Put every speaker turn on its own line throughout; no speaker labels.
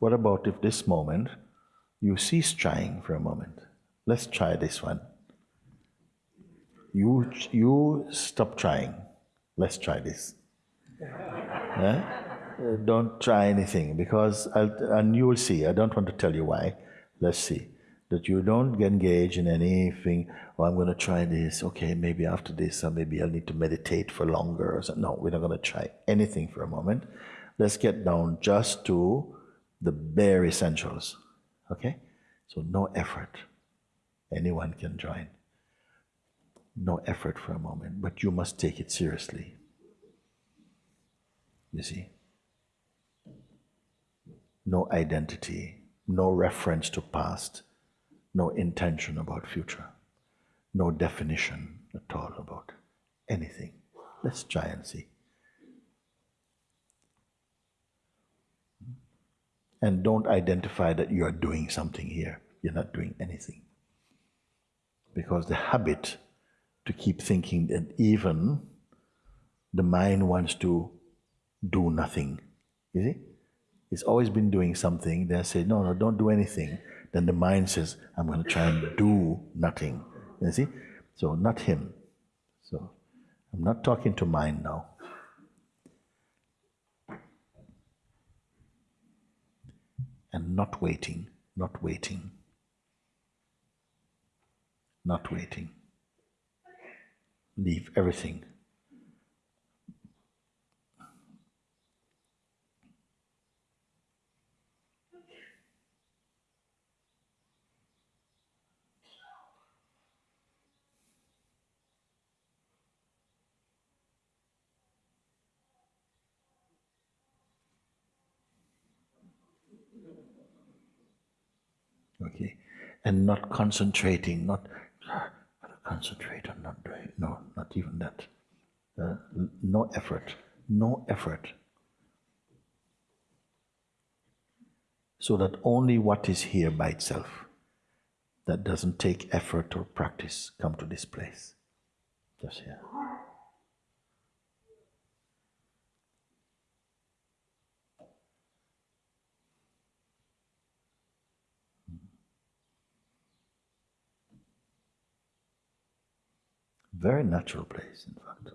What about if this moment you cease trying for a moment? Let's try this one. You, you stop trying. Let's try this. Uh, don't try anything because, I'll, and you will see, I don't want to tell you why. Let's see. That you don't engage in anything, oh, I'm going to try this, okay, maybe after this, or maybe I'll need to meditate for longer. Or something. No, we're not going to try anything for a moment. Let's get down just to the bare essentials. Okay? So, no effort. Anyone can join. No effort for a moment, but you must take it seriously. You see? No identity, no reference to past, no intention about future, no definition at all about anything. Let's try and see. And don't identify that you are doing something here. You're not doing anything. Because the habit to keep thinking that even the mind wants to do nothing. You see? It's always been doing something. Then I say, no, no, don't do anything. Then the mind says, I'm going to try and do nothing. You see? So, not him. So, I'm not talking to mind now. And not waiting, not waiting, not waiting. Leave everything Okay, and not concentrating, not concentrate on not doing, no, not even that. Uh, no effort, no effort. So that only what is here by itself, that doesn't take effort or practice, come to this place. Just here. Very natural place, in fact.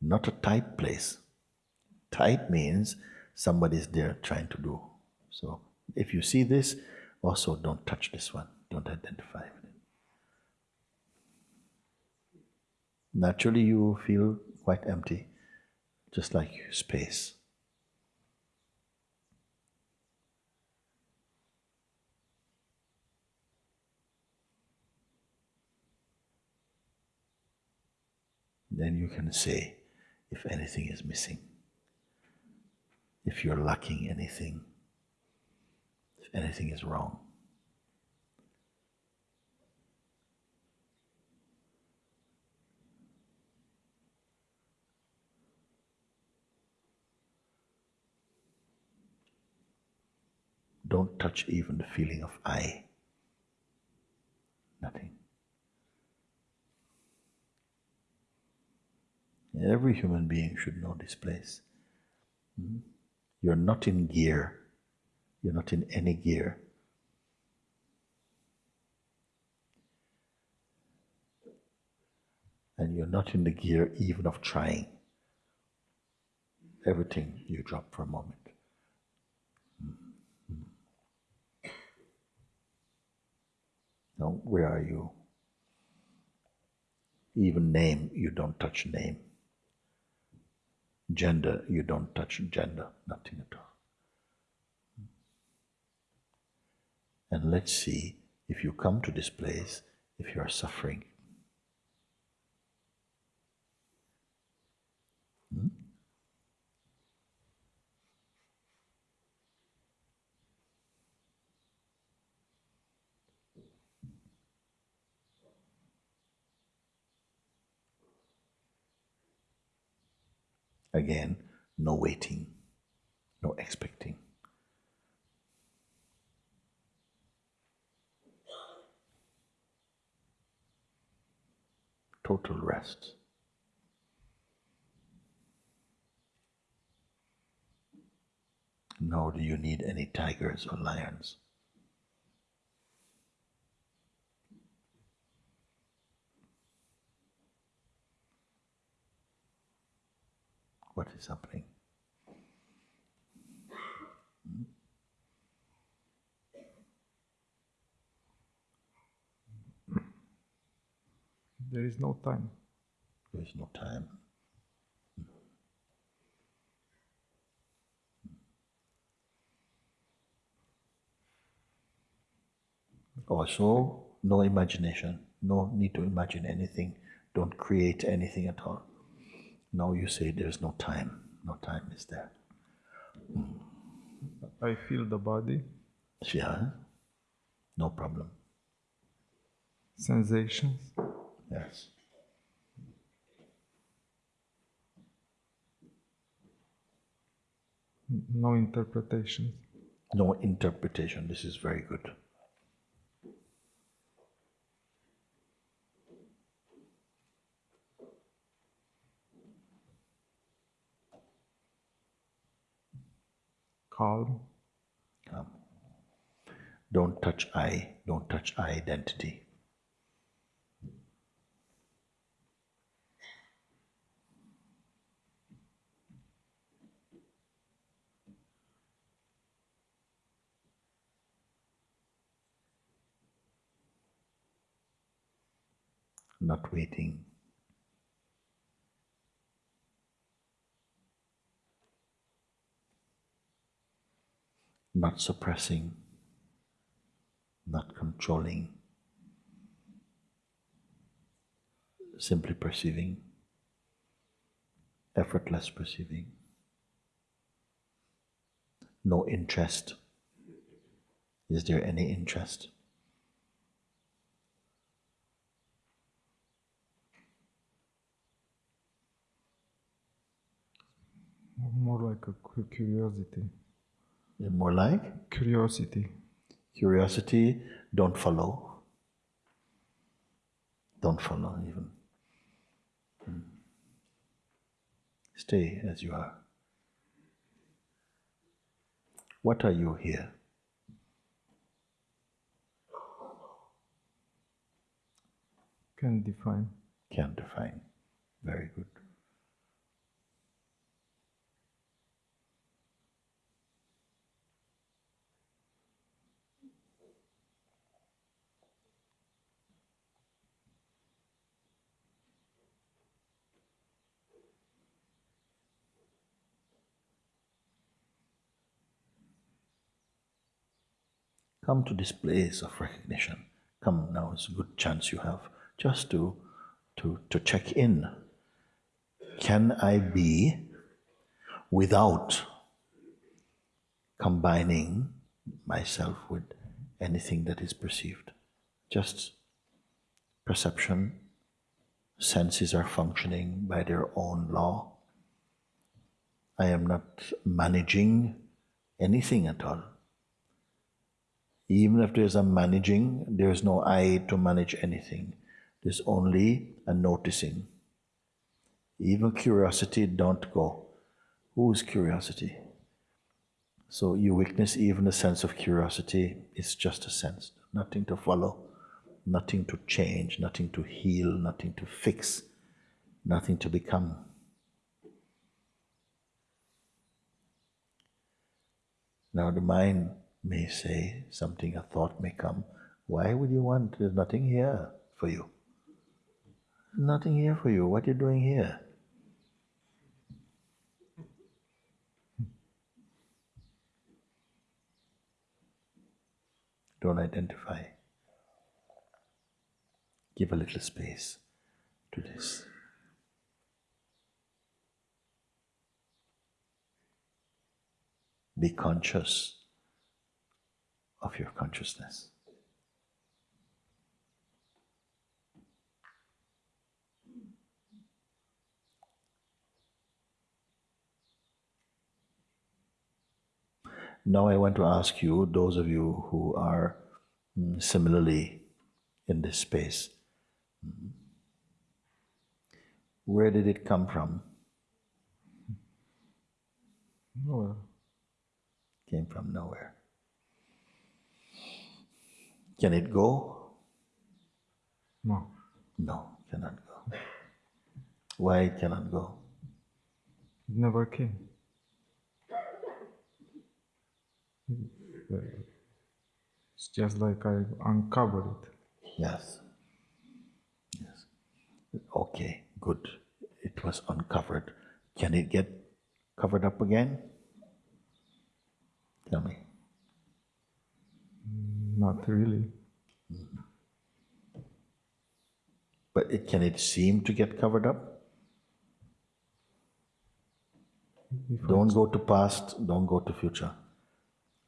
Not a tight place. Tight means somebody's there trying to do. So if you see this, also don't touch this one. Don't identify with it. Naturally, you feel quite empty, just like space. Then you can say if anything is missing, if you're lacking anything, if anything is wrong. Don't touch even the feeling of I. Nothing. Every human being should know this place. Hmm? You're not in gear. You're not in any gear. And you're not in the gear even of trying. Everything you drop for a moment. Hmm. Now, where are you? Even name, you don't touch name. Gender, you don't touch gender, nothing at all. And let's see if you come to this place, if you are suffering. Hmm? Again, no waiting, no expecting. Total rest. Nor do you need any tigers or lions. What is happening?
There is no time.
There is no time. Also, no imagination, no need to imagine anything, don't create anything at all. Now you say there's no time, no time is there. Hmm.
I feel the body,
Yeah, no problem.
sensations,
Yes.
no interpretations.
No interpretation. This is very good.
Calm,
Um, don't touch I, don't touch identity. Not waiting. Not suppressing not controlling, simply perceiving, effortless perceiving, no interest. Is there any interest?
more like a cu- curiosity.
More like
Curiosity.
curiosity, don't follow. Don't follow even. Hmm. Stay as you are. What are you here?
Can define.
Can't define. Very good. Come to this place of recognition. Come now, it's a good chance you have just to, to, to check in. Can I be without combining myself with anything that is perceived? Just perception, senses are functioning by their own law. I am not managing anything at all. Even if there's a managing, there's no I to manage anything. There's only a noticing. Even curiosity don't go. Who is curiosity? So you witness even the sense of curiosity is just a sense, nothing to follow, nothing to change, nothing to heal, nothing to fix, nothing to become. Now the mind may say something, a thought may come. Why would you want? There's nothing here for you. Nothing here for you. What are you doing here? Don't identify. Give a little space to this. Be conscious of your consciousness. Now, I want to ask you, those of you who are mm, similarly in this space, mm, where did it come from?
Nowhere.
came from nowhere. Can it go?
No.
No, cannot go. Why it cannot go?
It never came. It's just like I uncovered it.
Yes. Yes. Okay, good. It was uncovered. Can it get covered up again? Tell me. Mm.
Not really.
But it, can it seem to get covered up?
If
Don't go to past, don't go to future.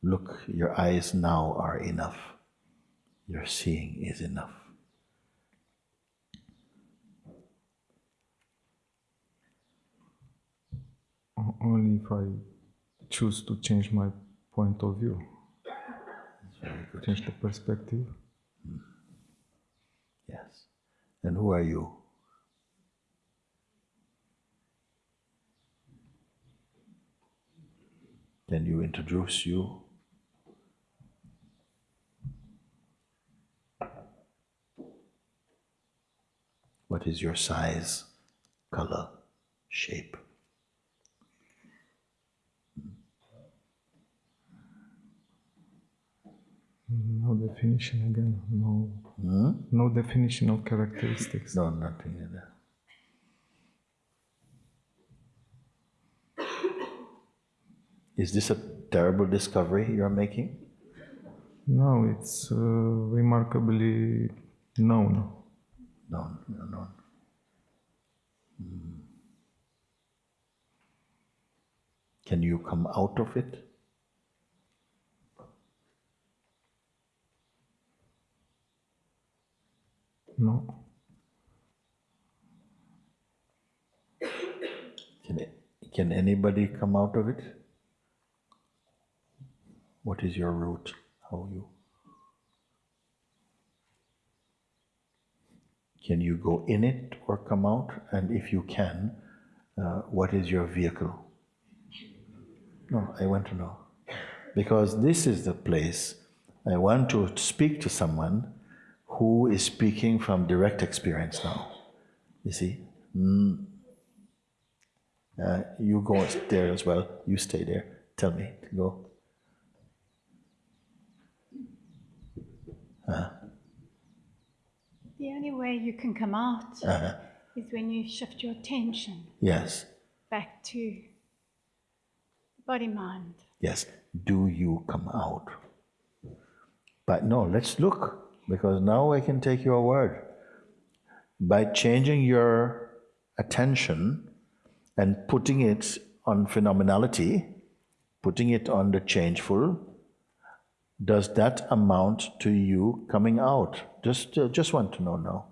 Look, your eyes now are enough. Your seeing is enough.
only if I choose to change my point of view. Change the perspective.
Yes. And who are you? Can you introduce you? What is your size, color, shape?
No definition again. No. No definition of characteristics.
No, nothing like that. Is this a terrible discovery you're making?
No, it's uh, remarkably known.
No, no, no. Hmm. Can you come out of it?
No.
Can, can anybody come out of it? What is your route? How you? Can you go in it or come out? And if you can, uh, what is your vehicle? No, I want to know. Because this is the place I want to speak to someone who is speaking from direct experience now. You see? Mm. Uh, you go there as well. You stay there. Tell me go.
The only way you can come out
Uh-huh.
is when you shift your attention
Yes,
back to body mind.
yes. Do you come out? But no, let's look because now I can take your word. By changing your attention and putting it on phenomenality, putting it on the changeful, does that amount to you coming out? Just, uh, just want to know now.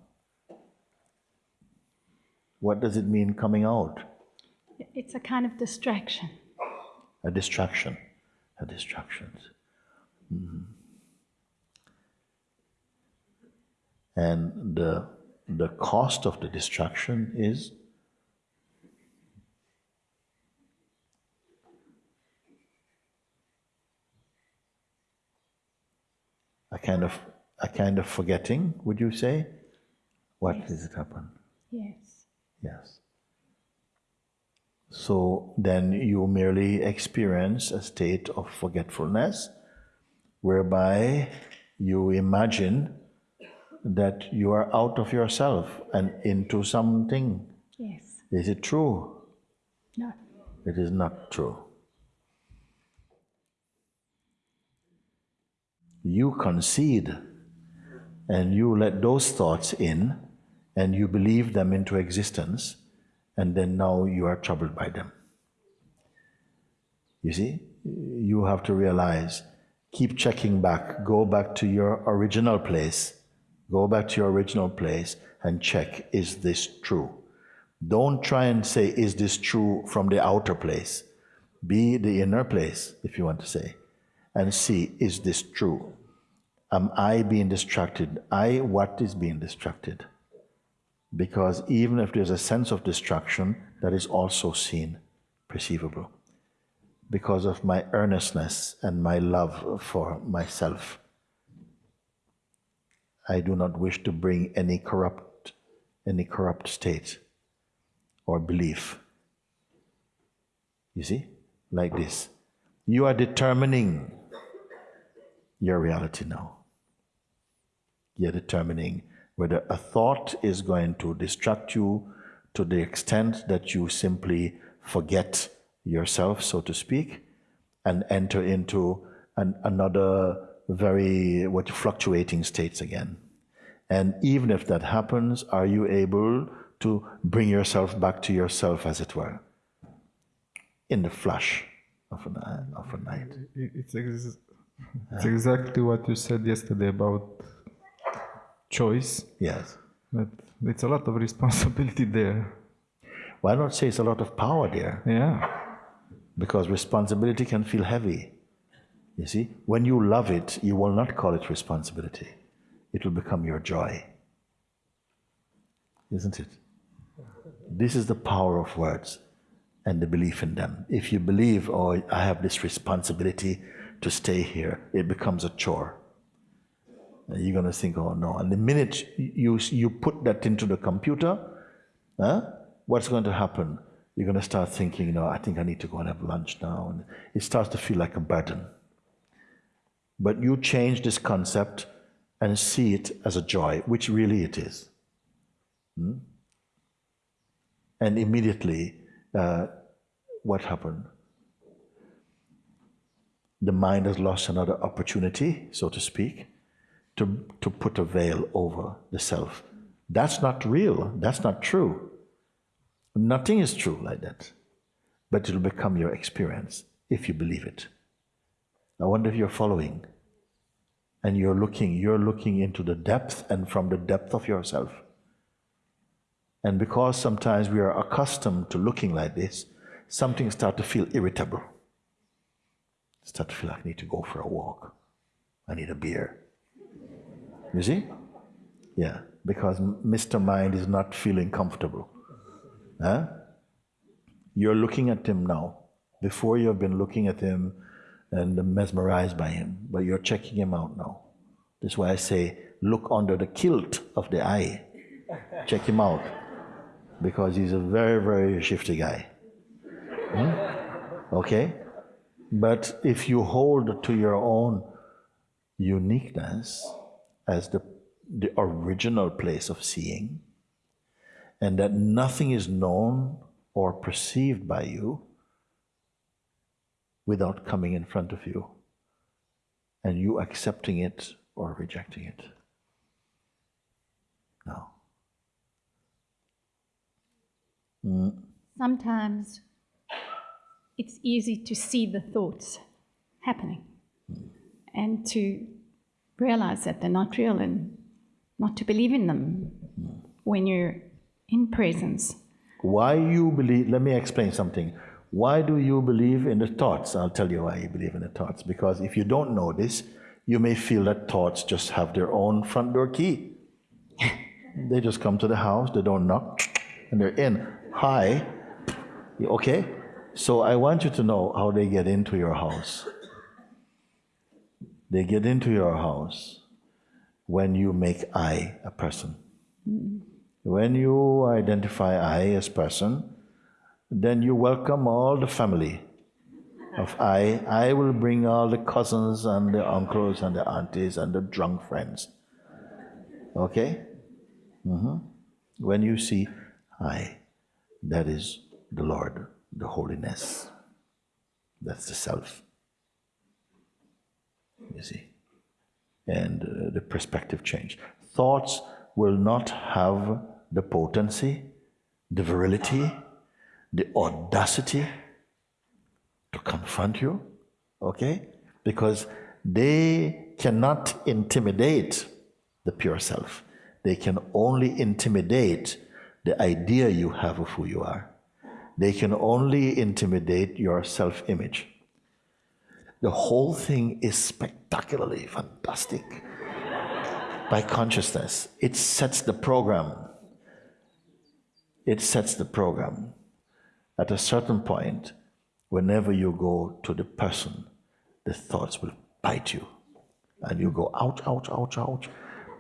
What does it mean coming out?
It's a kind of distraction.
a distraction, a distraction. Mhm. And the the cost of the distraction is a kind of a kind of forgetting. Would you say? What does it happen?
Yes.
Yes. So then you merely experience a state of forgetfulness whereby you imagine that you are out of yourself and into something.
Yes.
Is it true?
No.
It is not true. You concede and you let those thoughts in and you believe them into existence, and then now you are troubled by them. You see, you have to realize keep checking back, go back to your original place, go back to your original place and check is this true? Don't try and say, is this true from the outer place? Be the inner place, if you want to say, and see, is this true? Am I being distracted? I, what is being distracted? Because even if there's a sense of distraction, that is also seen, perceivable. because of my earnestness and my love for myself. I do not wish to bring any corrupt, any corrupt state or belief. You see, like this. You are determining your reality now. You're determining whether a thought is going to distract you to the extent that you simply forget yourself, so to speak, and enter into an, another very what fluctuating states again. And even if that happens, are you able to bring yourself back to yourself, as it were, in the flash of a, of a night?
It's, ex- it's exactly what you said yesterday about choice,
Yes.
but it's a lot of responsibility there.
Why not say it's a lot of power there?
Yeah.
Because responsibility can feel heavy. You see, when you love it, you will not call it responsibility. It will become your joy. Isn't it? This is the power of words and the belief in them. If you believe, oh, I have this responsibility to stay here, it becomes a chore. And you're going to think, oh no. And the minute you, you put that into the computer, huh, what's going to happen? You're going to start thinking, you know, I think I need to go and have lunch now. And it starts to feel like a burden. But you change this concept and see it as a joy, which really it is. Hmm? And immediately, uh, what happened? The mind has lost another opportunity, so to speak, to, to put a veil over the self. That's not real. That's not true. Nothing is true like that. But it'll become your experience if you believe it. I wonder if you're following and you're looking, you're looking into the depth and from the depth of yourself. And because sometimes we are accustomed to looking like this, something start to feel irritable. Start to feel like I need to go for a walk. I need a beer. You see? Yeah, because Mr. Mind is not feeling comfortable. Huh? You're looking at him now. Before you've been looking at him and mesmerized by him, but you're checking him out now. That's why I say look under the kilt of the eye. Check him out. Because he's a very, very shifty guy. Hmm? Okay? But if you hold to your own uniqueness as the, the original place of seeing, and that nothing is known or perceived by you without coming in front of you and you accepting it or rejecting it. No. Mm.
Sometimes it's easy to see the thoughts happening mm. and to realize that they're not real and not to believe in them mm. when you're in presence.
Why you believe, let me explain something. Why do you believe in the thoughts? I'll tell you why you believe in the thoughts. Because if you don't know this, you may feel that thoughts just have their own front door key. they just come to the house, they don't knock, and they're in. Hi. Okay? So I want you to know how they get into your house. They get into your house when you make I a person. Hmm. When you identify I as person, then you welcome all the family of I. I will bring all the cousins and the uncles and the aunties and the drunk friends. Okay? hmm When you see I, that is the Lord, the holiness. That's the self. You see? And uh, the perspective change. Thoughts will not have the potency, the virility, the audacity to confront you, okay? Because they cannot intimidate the pure self. They can only intimidate the idea you have of who you are. They can only intimidate your self image. The whole thing is spectacularly fantastic by consciousness. It sets the program. It sets the program. At a certain point, whenever you go to the person, the thoughts will bite you. And you go, ouch, ouch, ouch, ouch.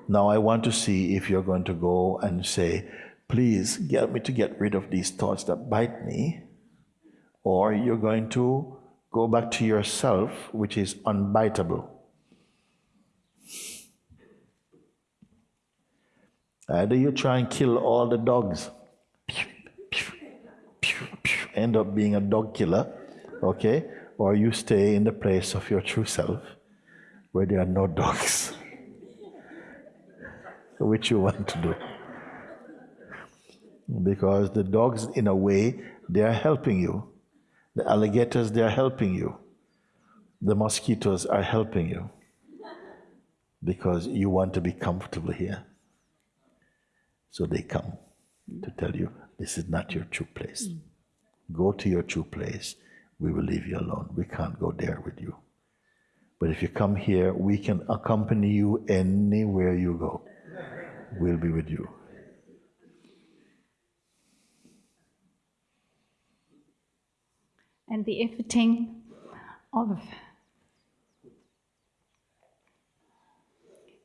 Now I want to see if you're going to go and say, please get me to get rid of these thoughts that bite me, or you're going to go back to yourself, which is unbiteable. Either you try and kill all the dogs, end up being a dog killer, okay? Or you stay in the place of your true self where there are no dogs. Which you want to do. Because the dogs, in a way, they are helping you. The alligators, they are helping you. The mosquitoes are helping you. Because you want to be comfortable here. So they come to tell you this is not your true place. Mm. Go to your true place. We will leave you alone. We can't go there with you. But if you come here, we can accompany you anywhere you go. We'll be with you.
And the efforting of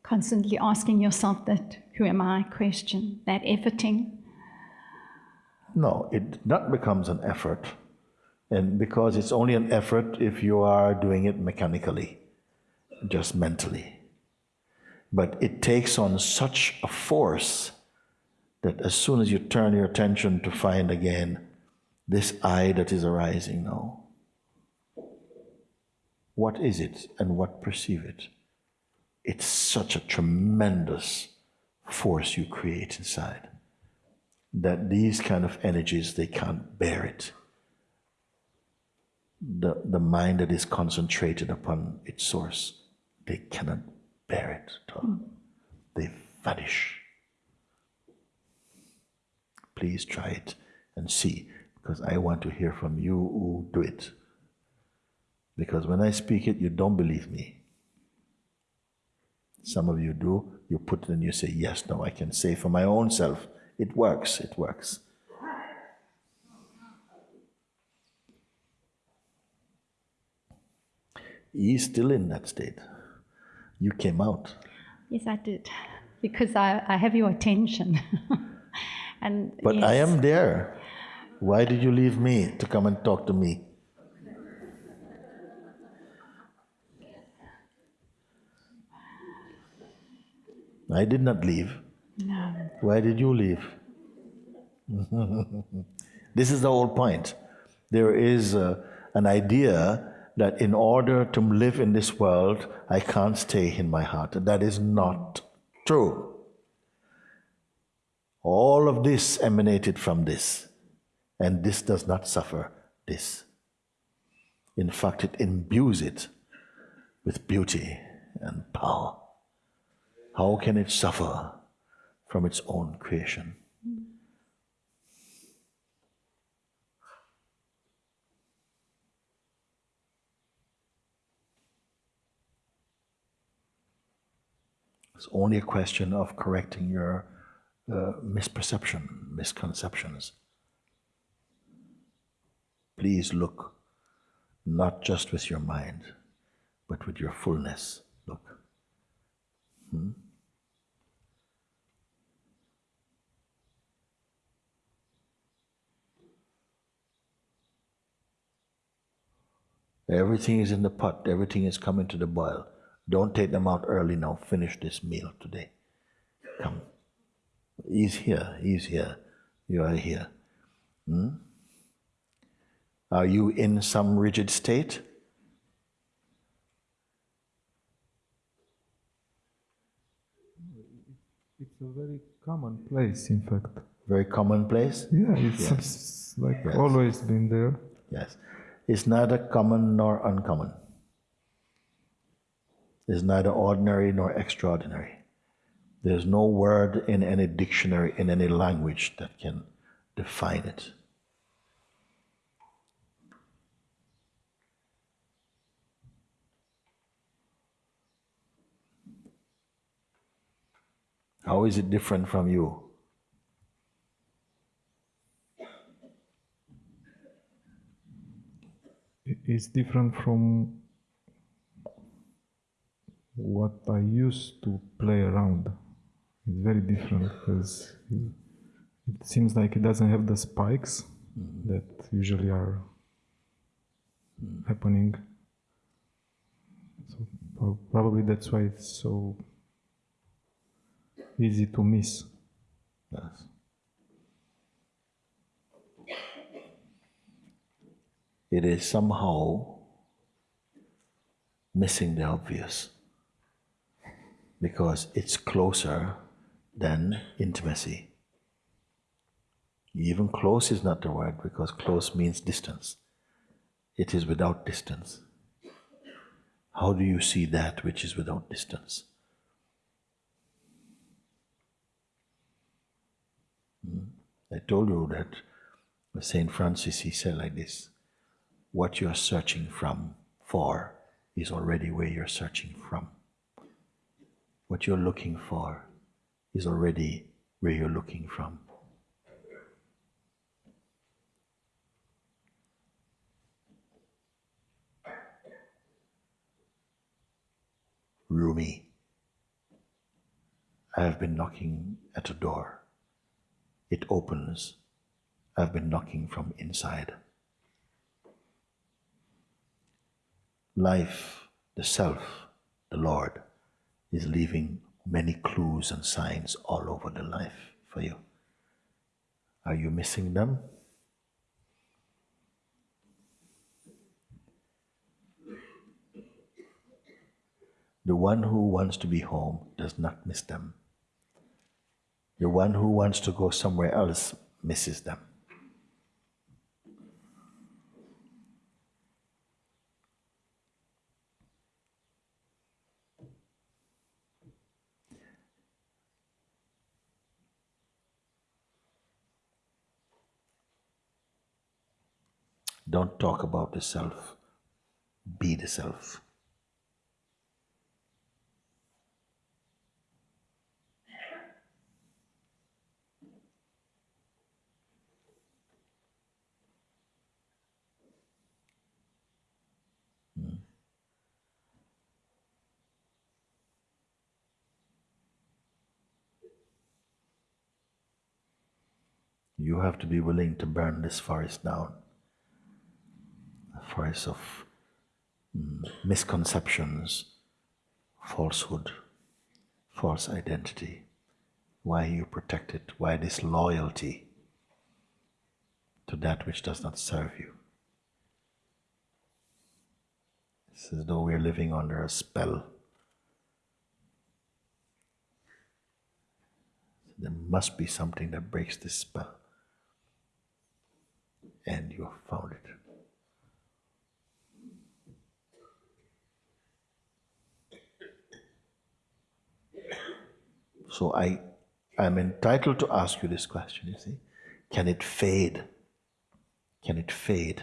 constantly asking yourself that who am I question, that efforting.
No, it not becomes an effort. And because it's only an effort if you are doing it mechanically, just mentally. But it takes on such a force that as soon as you turn your attention to find again this I that is arising now, what is it and what perceive it? It's such a tremendous force you create inside that these kind of energies they can't bear it. The, the mind that is concentrated upon its source they cannot bear it at all. They vanish. Please try it and see because i want to hear from you who do it. Because when i speak it you don't believe me. Some of you do. You put it and you say yes now i can say for my own self it works it works. He's still in that state. You came out.
Yes, I did, because I, I have your attention. and
but i am there. Why did you leave me to come and talk to me? I did not leave. Why did you leave? this is the whole point. There is uh, an idea that in order to live in this world, I can't stay in my heart. That is not true. All of this emanated from this, and this does not suffer this. In fact, it imbues it with beauty and power. How can it suffer from its own creation? It's only a question of correcting your uh, misperception, misconceptions. Please look not just with your mind, but with your fullness. Look. Everything is in the pot, everything is coming to the boil. Don't take them out early now. Finish this meal today. Come. He's here, he's here. You are here. Hmm? Are you in some rigid state?
It's a very common place, in fact.
Very commonplace?
Yeah, it's s- like
Yes.
always been there.
Yes. It's neither common nor uncommon. It's neither ordinary nor extraordinary. There's no word in any dictionary, in any language that can define it. How is it different from you?
Is different from what I used to play around. It's very different because it seems like it doesn't have the spikes that usually are happening. So probably that's why it's so easy to miss.
Yes. It is somehow missing the obvious because it's closer than intimacy. Even close is not the word because close means distance. It is without distance. How do you see that which is without distance? Hmm? I told you that St. Francis, he said like this what you're searching from for is already where you're searching from. What you're looking for is already where you're looking from. Rumi, I have been knocking at a door. It opens. I've been knocking from inside. Life, the self, the Lord, is leaving many clues and signs all over the life for you. Are you missing them? The one who wants to be home does not miss them. The one who wants to go somewhere else misses them. Don't talk about the self, be the self. Hmm. You have to be willing to burn this forest down. Forest of mm, misconceptions, falsehood, false identity. Why you protect it? Why this loyalty to that which does not serve you? It's as though we're living under a spell. There must be something that breaks this spell. And you have found it. So I I'm entitled to ask you this question, you see. Can it fade? Can it fade?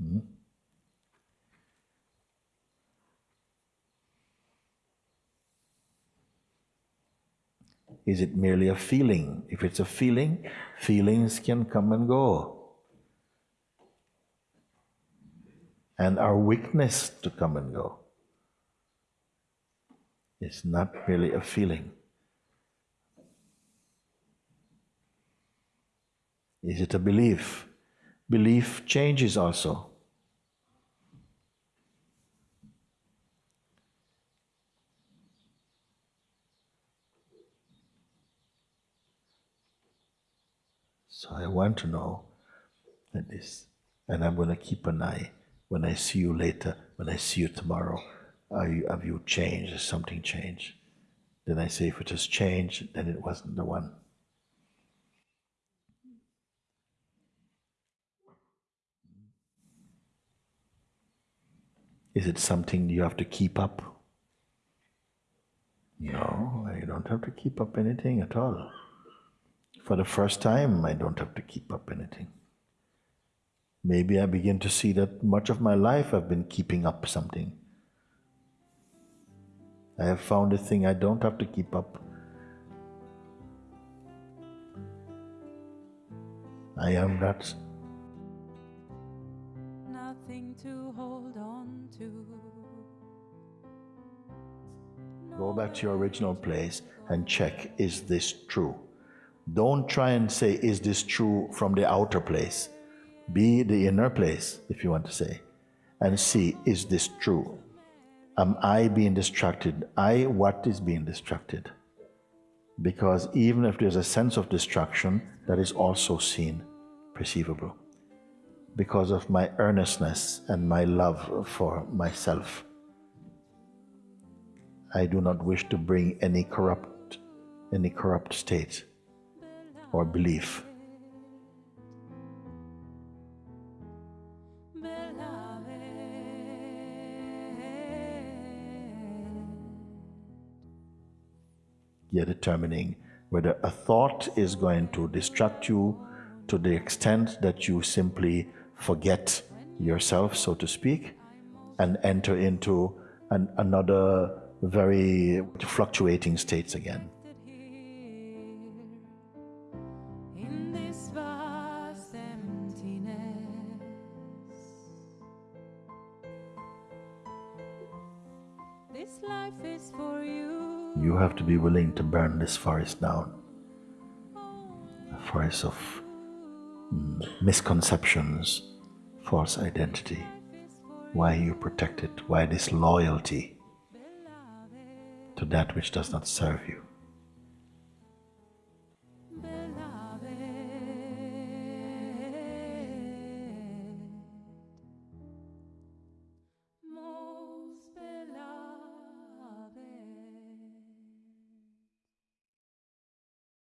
Hmm? Is it merely a feeling? If it's a feeling, feelings can come and go. And our weakness to come and go. It's not merely a feeling. Is it a belief? Belief changes also. So I want to know that this, and I'm going to keep an eye when I see you later, when I see you tomorrow. You, have you changed? Has something changed? Then I say, if it has changed, then it wasn't the one. Is it something you have to keep up? No, you don't have to keep up anything at all. For the first time, I don't have to keep up anything. Maybe I begin to see that much of my life I've been keeping up something. I have found a thing I don't have to keep up. I am that Nothing
to hold on to.
Go back to your original place and check is this true? Don't try and say, is this true from the outer place? Be the inner place, if you want to say, and see, is this true? Am I being distracted? I, what is being distracted? Because even if there's a sense of distraction, that is also seen, perceivable, because of my earnestness and my love for myself. I do not wish to bring any corrupt, any corrupt state or belief. You're determining whether a thought is going to distract you to the extent that you simply forget yourself, so to speak, and enter into an, another very fluctuating states again. You. Have to be willing to burn this forest down. A forest of mm, misconceptions, false identity. Why you protect it? Why this loyalty to that which does not serve you?